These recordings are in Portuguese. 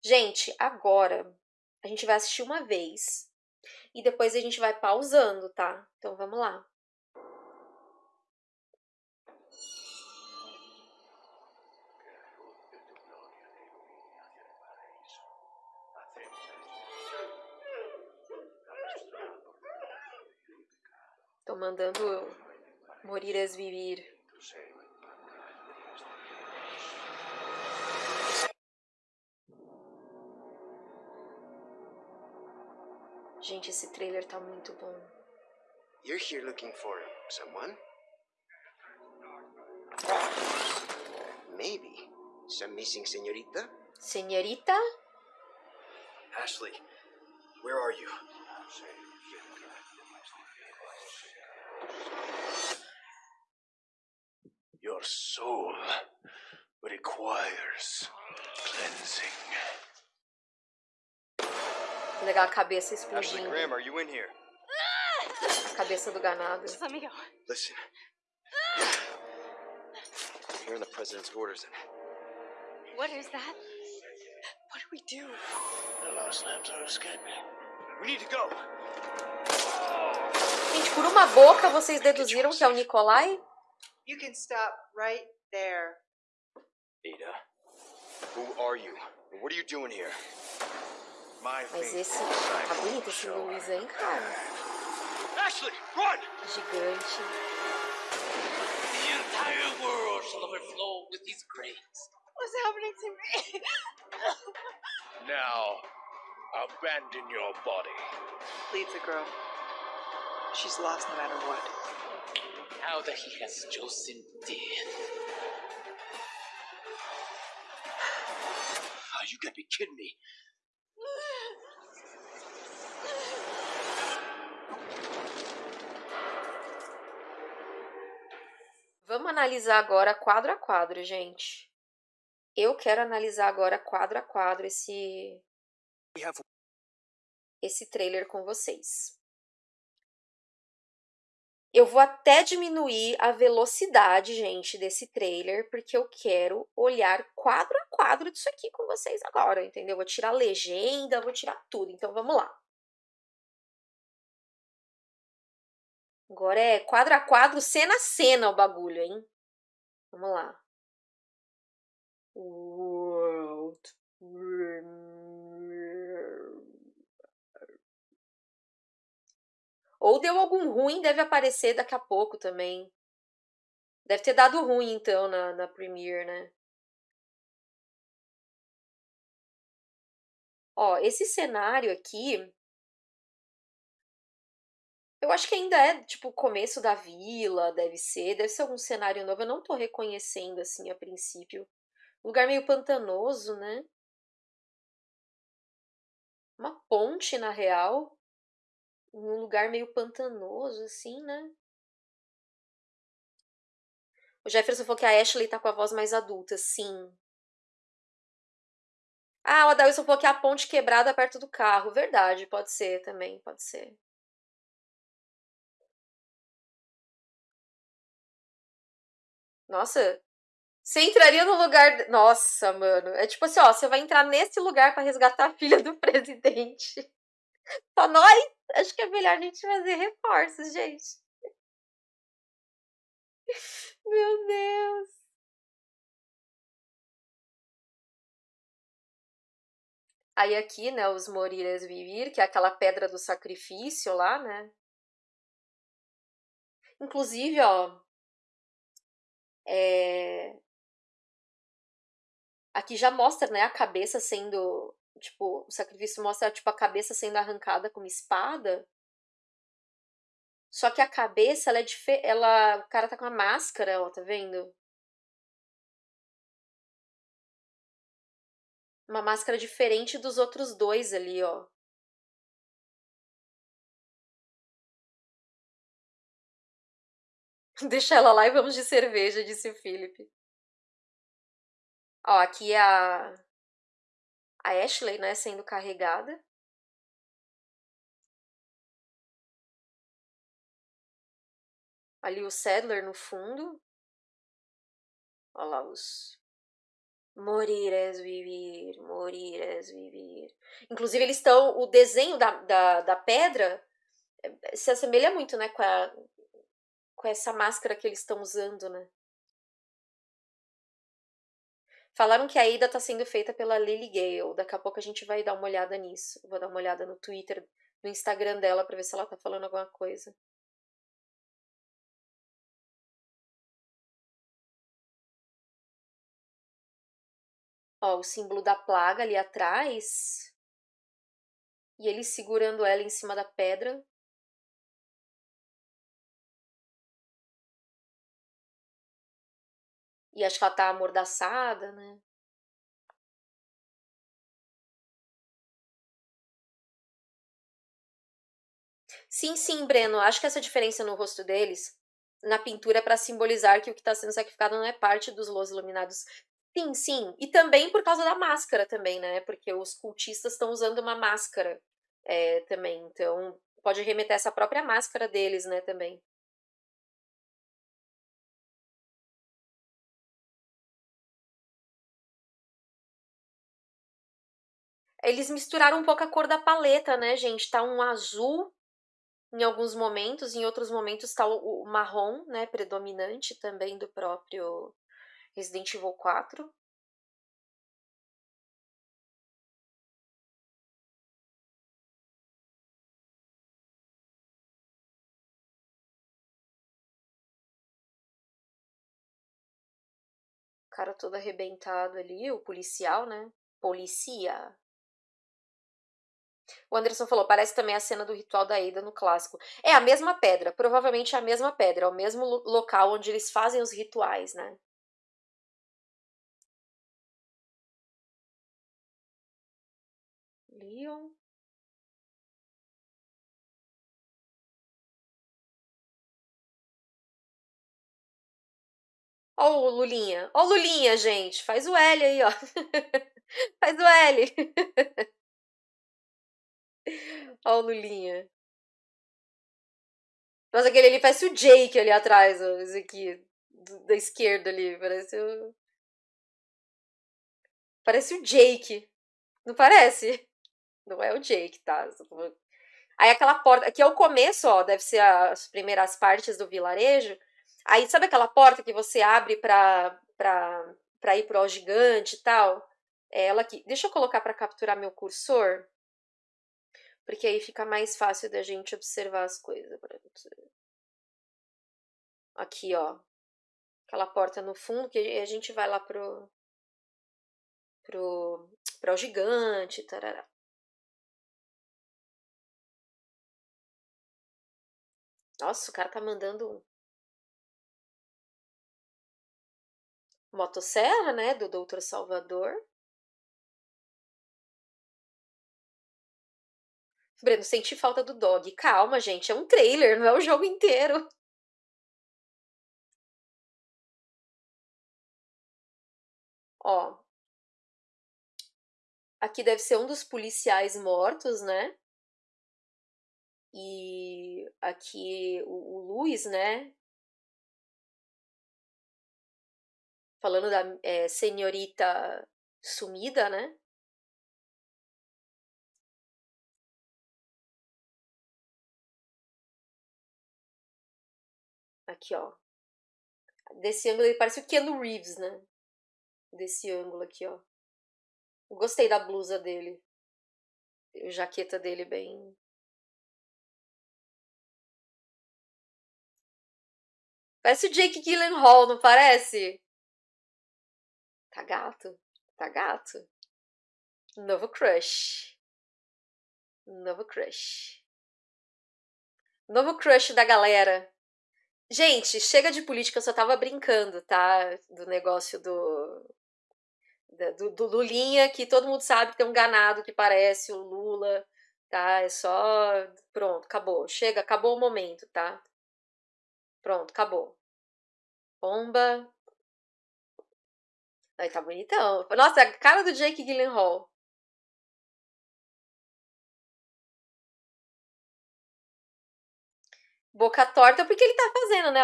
Gente, agora a gente vai assistir uma vez e depois a gente vai pausando, tá? Então vamos lá. Tô mandando Moriras Vivir. Gente, esse trailer tá muito bom. You're here looking for someone? Maybe. Some missing señorita? Señorita? Ashley, where are you? Your soul requires cleansing. Legal a cabeça Ashley explodindo. Graham, are you in here? Cabeça do ganado. Just let me go. Listen. I'm hearing the president's orders and What is that? What do we do? The lost lambs are escaping. we need to go. Gente, por uma boca vocês deduziram que é o Nikolai? You can stop right there. Ada, who are you? What are you doing here? My Mas faith esse. will Tá shine bonito esse show. Luiz, hein, cara? Ashley, run! Gigante. The entire world shall overflow with his grace. What's happening to me? Now, abandon your body. Leave the girl. She's lost no matter what. Now that he has chosen death. Oh, you gotta be kidding me. Vamos analisar agora quadro a quadro, gente. Eu quero analisar agora quadro a quadro esse esse trailer com vocês. Eu vou até diminuir a velocidade, gente, desse trailer, porque eu quero olhar quadro a quadro disso aqui com vocês agora, entendeu? Vou tirar a legenda, vou tirar tudo. Então vamos lá. Agora é quadro a quadro, cena a cena o bagulho, hein? Vamos lá. World. Ou deu algum ruim, deve aparecer daqui a pouco também. Deve ter dado ruim, então, na, na Premiere, né? Ó, esse cenário aqui. Eu acho que ainda é, tipo, o começo da vila, deve ser. Deve ser algum cenário novo. Eu não tô reconhecendo, assim, a princípio. Lugar meio pantanoso, né? Uma ponte, na real. Um lugar meio pantanoso, assim, né? O Jefferson falou que a Ashley tá com a voz mais adulta, sim. Ah, o Adalson falou que a ponte quebrada perto do carro. Verdade, pode ser também, pode ser. Nossa, você entraria no lugar. Nossa, mano. É tipo assim, ó, você vai entrar nesse lugar pra resgatar a filha do presidente. Só nós? Acho que é melhor a gente fazer reforços, gente. Meu Deus. Aí aqui, né, os Moriras Vivir, que é aquela pedra do sacrifício lá, né? Inclusive, ó, é... aqui já mostra, né, a cabeça sendo, tipo, o sacrifício mostra, tipo, a cabeça sendo arrancada com uma espada. Só que a cabeça, ela é diferente, ela, o cara tá com uma máscara, ó, tá vendo? Uma máscara diferente dos outros dois ali, ó. Deixa ela lá e vamos de cerveja, disse o Felipe. Ó, aqui é a, a Ashley, né, sendo carregada. Ali o Sadler no fundo. Olha lá os Morir és vivir, morir és vivir. Inclusive, eles estão. O desenho da, da, da pedra eh, se assemelha muito, né, com, a, com essa máscara que eles estão usando, né? Falaram que a ida tá sendo feita pela Lily Gale. Daqui a pouco a gente vai dar uma olhada nisso. Vou dar uma olhada no Twitter, no Instagram dela pra ver se ela tá falando alguma coisa. Ó, o símbolo da plaga ali atrás. E ele segurando ela em cima da pedra. E acho que ela tá amordaçada, né? Sim, sim, Breno. Acho que essa diferença no rosto deles, na pintura, é para simbolizar que o que está sendo sacrificado não é parte dos Los Iluminados. Sim, sim. E também por causa da máscara também, né? Porque os cultistas estão usando uma máscara é, também. Então, pode remeter essa própria máscara deles, né, também. Eles misturaram um pouco a cor da paleta, né, gente? Tá um azul em alguns momentos, em outros momentos tá o, marrom, né, predominante também do próprio Resident Evil 4. cara todo arrebentado ali, o policial, né? Policia. O Anderson falou, parece também a cena do ritual da Ida no clássico. É a mesma pedra, provavelmente é a mesma pedra, é o mesmo local onde eles fazem os rituais, né? Leon. Ó o Lulinha. Ó o Lulinha, gente. Faz o L aí, ó. Faz o L. Ó o Lulinha. Nossa, aquele ali parece o Jake ali atrás, ó. Esse aqui. Da esquerda ali. Parece o. Parece o Jake. Não parece? Não é o Jake, tá? Aí aquela porta. Aqui é o começo, ó. Deve ser as primeiras partes do vilarejo. Aí sabe aquela porta que você abre pra, pra, pra ir pro gigante e tal? É ela aqui. Deixa eu colocar para capturar meu cursor. Porque aí fica mais fácil da gente observar as coisas. Aqui, ó. Aquela porta no fundo, que a gente vai lá pro. pro. pro gigante, tarará. Nossa, o cara tá mandando motosserra, né, do Doutor Salvador. Breno, senti falta do dog. Calma, gente, é um trailer, não é o jogo inteiro. Ó. Aqui deve ser um dos policiais mortos, né? E aqui o, o Luiz, né? Falando da é, senhorita sumida, né? Aqui, ó. Desse ângulo ele parece o Keanu Reeves, né? Desse ângulo aqui, ó. Gostei da blusa dele. A jaqueta dele bem. Parece o Jake Gyllenhaal, não parece? Tá gato. Tá gato. Novo crush. Novo crush. Novo crush da galera. Gente, chega de política, eu só tava brincando, tá? Do negócio do. Do, do Lulinha, que todo mundo sabe que tem um ganado que parece o Lula, tá? É só. Pronto, acabou. Chega, acabou o momento, tá? Pronto, acabou. Bomba. Aí tá bonitão. Nossa, a cara do Jake Gyllenhaal. boca torta porque ele tá fazendo, né?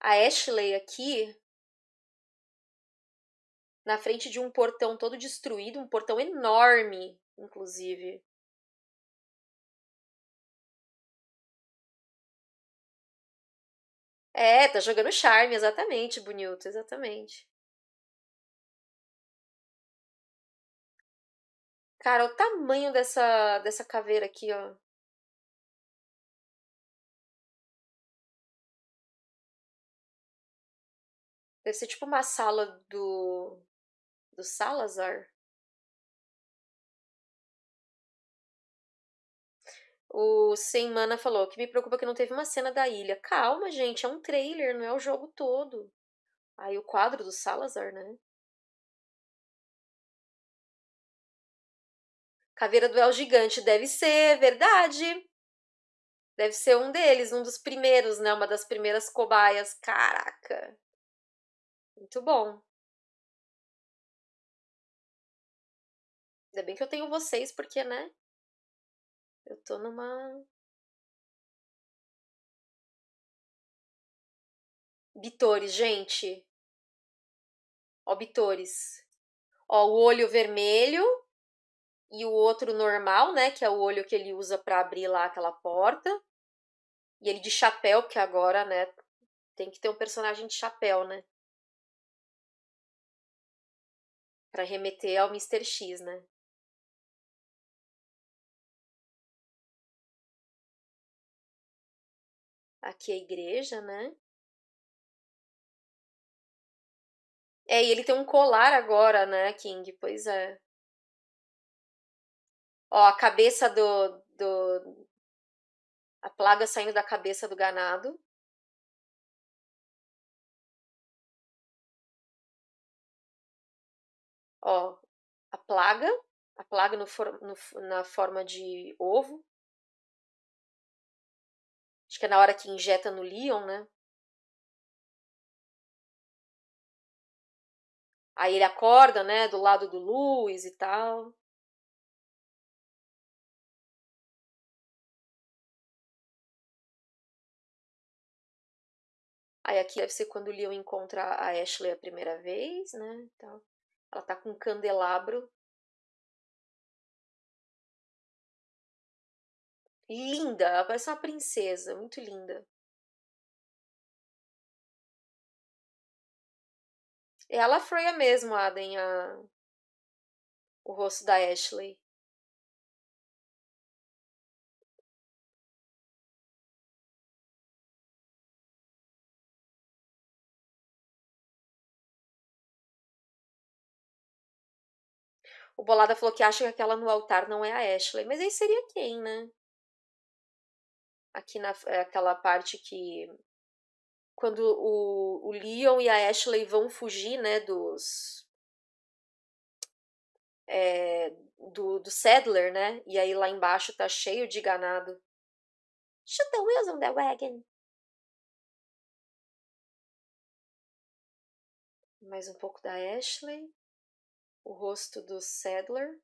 A Ashley aqui, na frente de um portão todo destruído, um portão enorme, inclusive. É, tá jogando charme, exatamente, bonito, exatamente. Cara, o tamanho dessa, dessa caveira aqui, ó. Deve ser tipo uma sala do, do Salazar. O Sem Mana falou que me preocupa que não teve uma cena da ilha. Calma, gente, é um trailer, não é o jogo todo. Aí o quadro do Salazar, né? Caveira do El Gigante deve ser, verdade. Deve ser um deles, um dos primeiros, né? Uma das primeiras cobaias. Caraca. Muito bom. Ainda bem que eu tenho vocês, porque, né? Eu tô numa. Bitores, gente. Ó, Bitores. Ó, o olho vermelho e o outro normal, né? Que é o olho que ele usa para abrir lá aquela porta. E ele de chapéu, porque agora, né? Tem que ter um personagem de chapéu, né? Pra remeter ao Mr. X, né? Aqui é a igreja, né? É, e ele tem um colar agora, né, King? Pois é. Ó, a cabeça do, do. A plaga saindo da cabeça do ganado. Ó, a plaga. A plaga no, no, na forma de ovo. Acho que é na hora que injeta no Leon, né? Aí ele acorda, né, do lado do Luiz e tal. Aí aqui deve ser quando o Leon encontra a Ashley a primeira vez, né? Então, ela tá com um candelabro. Linda, ela parece uma princesa, muito linda. É ela Freya mesmo, Aden, a... o rosto da Ashley. O Bolada falou que acha que aquela no altar não é a Ashley. Mas aí seria quem, né? Aqui na é aquela parte que. Quando o, o Leon e a Ashley vão fugir, né? Dos. É, do, do Sadler, né? E aí lá embaixo tá cheio de ganado. Shoot the wheels on that wagon. Mais um pouco da Ashley o rosto do Sadler,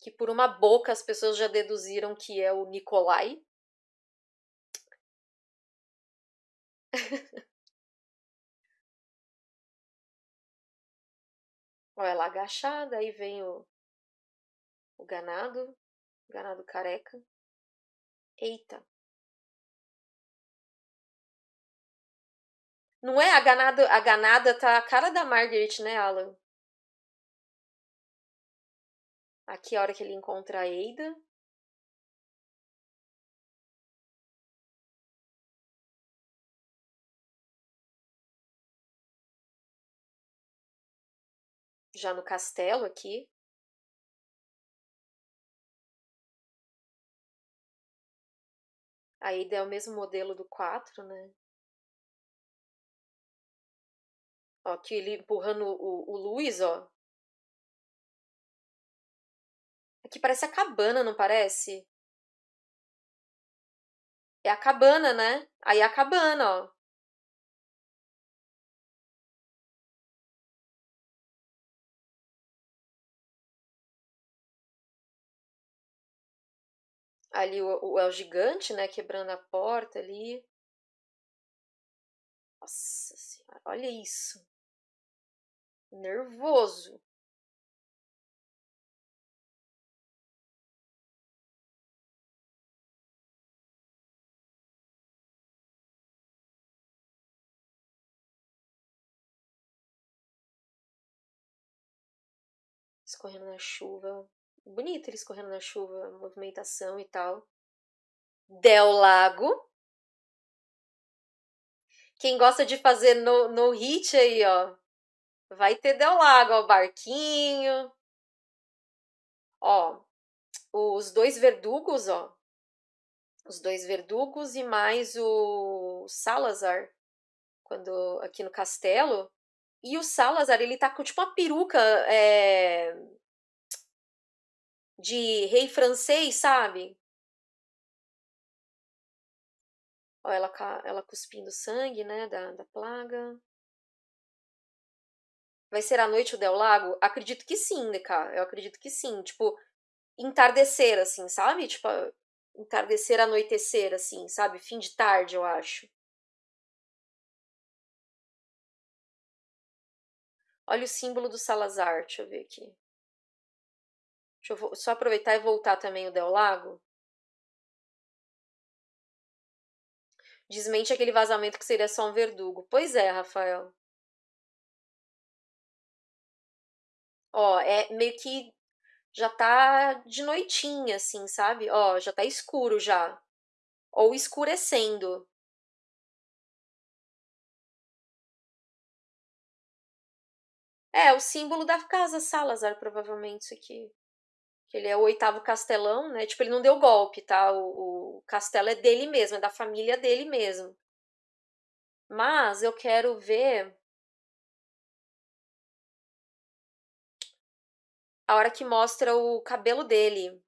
que por uma boca as pessoas já deduziram que é o Nikolai. Olha ela agachada, aí vem o, o ganado, o ganado careca. Eita. Não é? A ganada, a ganada tá a cara da Margaret, né, Alan? Aqui é a hora que ele encontra a Ada. Já no castelo aqui. A Ada é o mesmo modelo do 4, né? Ó, aqui ele empurrando o, o Luiz, ó. Aqui parece a cabana, não parece? É a cabana, né? Aí é a cabana, ó. Ali o, o El Gigante, né? Quebrando a porta ali. Nossa senhora, olha isso. Nervoso. Escorrendo na chuva. Bonito ele escorrendo na chuva, movimentação e tal. Del Lago. Quem gosta de fazer no, no hit aí, ó. Vai ter Del Lago, ó, barquinho. Ó, os dois verdugos, ó. Os dois verdugos e mais o Salazar. Quando aqui no castelo. E o Salazar, ele tá com tipo uma peruca é, de rei francês, sabe? Ó, ela, ela cuspindo sangue, né, da, da plaga. Vai ser a noite o Del Lago? Acredito que sim, Deca. Eu acredito que sim. Tipo, entardecer, assim, sabe? Tipo, entardecer, anoitecer, assim, sabe? Fim de tarde, eu acho. Olha o símbolo do Salazar, deixa eu ver aqui. Deixa eu só aproveitar e voltar também o Del Lago. Desmente aquele vazamento que seria só um verdugo. Pois é, Rafael. Ó, é meio que já tá de noitinha, assim, sabe? Ó, já tá escuro já. Ou escurecendo. É, o símbolo da casa Salazar, provavelmente, isso aqui. Que ele é o oitavo castelão, né? Tipo, ele não deu golpe, tá? O, o castelo é dele mesmo, é da família dele mesmo. Mas eu quero ver a hora que mostra o cabelo dele.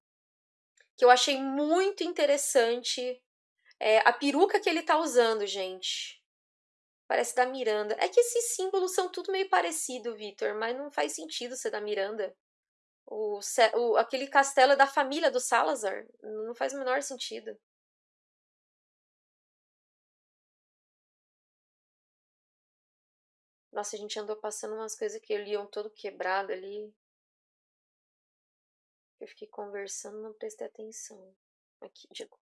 Que eu achei muito interessante é, a peruca que ele tá usando, gente. Parece da Miranda. É que esses símbolos são tudo meio parecido, Vitor, mas não faz sentido ser da Miranda. O, o, aquele castelo é da família do Salazar. Não faz o menor sentido. Nossa, a gente andou passando umas coisas que liam todo quebrado ali. Eu fiquei conversando, não prestei atenção. Aqui, digo.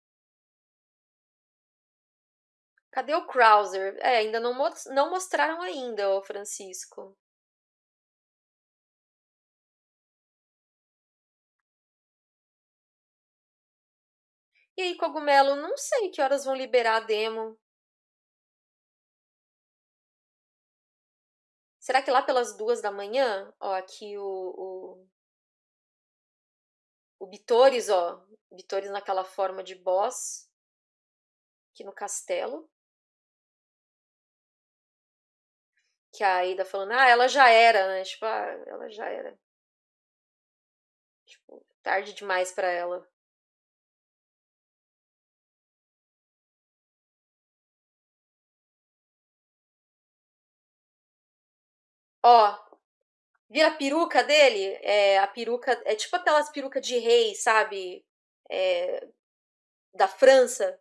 Cadê o Krauser? É, ainda não, não mostraram ainda, o Francisco. E aí, Cogumelo, não sei que horas vão liberar a demo. Será que lá pelas duas da manhã? Ó, aqui o. O, o Bitores, ó. Bitores naquela forma de boss. Aqui no castelo. que a Aida falando, ah, ela já era, né? Tipo, ah, ela já era. Tipo, tarde demais para ela. Ó, vira a peruca dele? É, a peruca, é tipo aquelas perucas de rei, sabe? É, da França.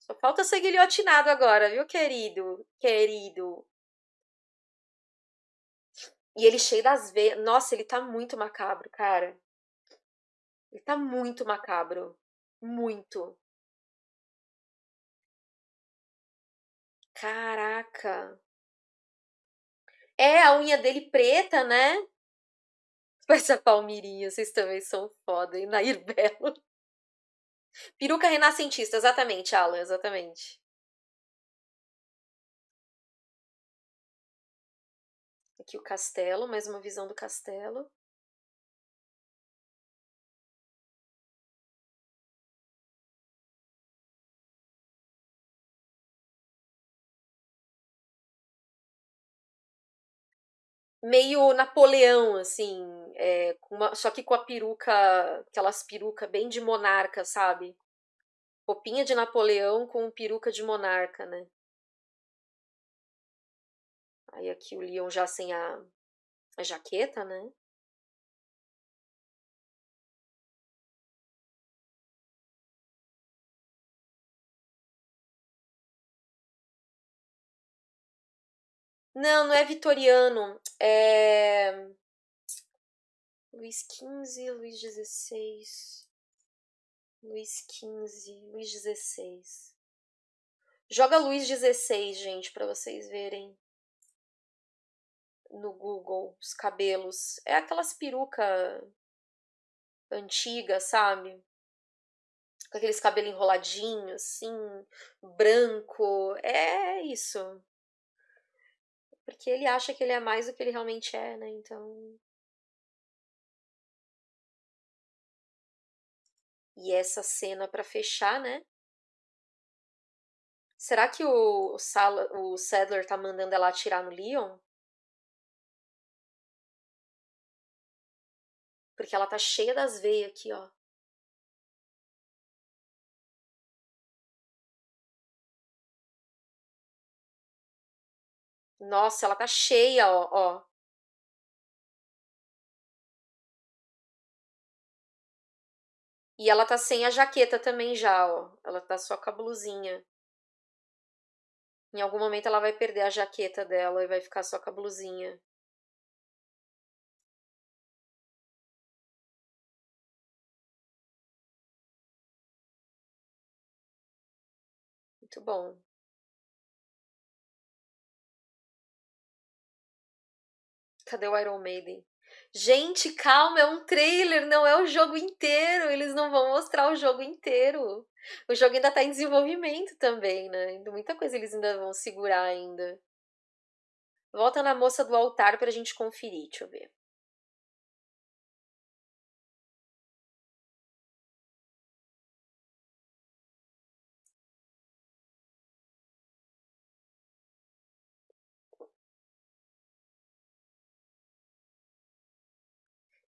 Só falta ser guilhotinado agora, viu, querido? Querido. E ele cheio das veias. Nossa, ele tá muito macabro, cara. Ele tá muito macabro. Muito. Caraca. É, a unha dele preta, né? Parece a Palmirinha, vocês também são foda, hein? Nair Belo. Peruca renascentista, exatamente, Alan, exatamente. Aqui o castelo, mais uma visão do castelo. Meio Napoleão, assim, é, uma, só que com a peruca, aquelas peruca bem de monarca, sabe? Roupinha de Napoleão com peruca de monarca, né? Aí aqui o Leon já sem a, a jaqueta, né? Não, não é vitoriano. É. Luís XV, Luís XVI. Luís XV, Luís XVI. Joga Luís XVI, gente, para vocês verem no Google os cabelos. É aquelas peruca antigas, sabe? Com aqueles cabelos enroladinhos, assim, branco. É isso. Porque ele acha que ele é mais do que ele realmente é, né? Então. E essa cena para fechar, né? Será que o, Sala, o Sadler tá mandando ela atirar no Leon? Porque ela tá cheia das veias aqui, ó. Nossa, ela tá cheia, ó, ó. E ela tá sem a jaqueta também já, ó. Ela tá só com a blusinha. Em algum momento ela vai perder a jaqueta dela e vai ficar só com a blusinha. Muito bom. Cadê o Iron Maiden? Gente, calma, é um trailer, não é o jogo inteiro. Eles não vão mostrar o jogo inteiro. O jogo ainda tá em desenvolvimento também, né? Muita coisa eles ainda vão segurar ainda. Volta na moça do altar pra gente conferir, deixa eu ver.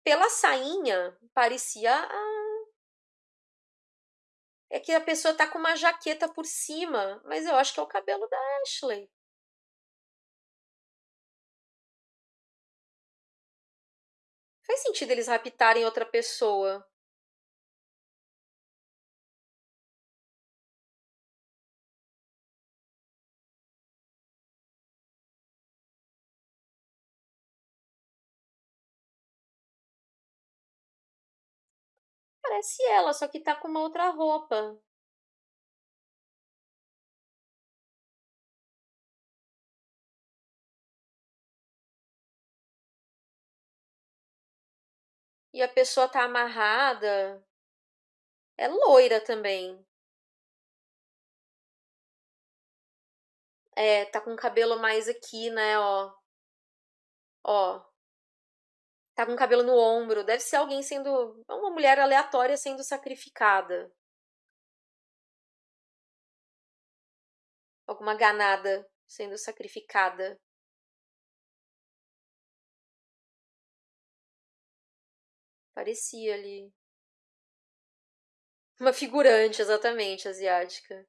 Pela sainha, parecia a... É que a pessoa tá com uma jaqueta por cima, mas eu acho que é o cabelo da Ashley. Faz sentido eles raptarem outra pessoa. Parece ela, só que tá com uma outra roupa. E a pessoa tá amarrada. É loira também. É, tá com o cabelo mais aqui, né, ó. Ó. Tá com o cabelo no ombro. Deve ser alguém sendo. Uma mulher aleatória sendo sacrificada. Alguma ganada sendo sacrificada. Parecia ali. Uma figurante, exatamente, asiática.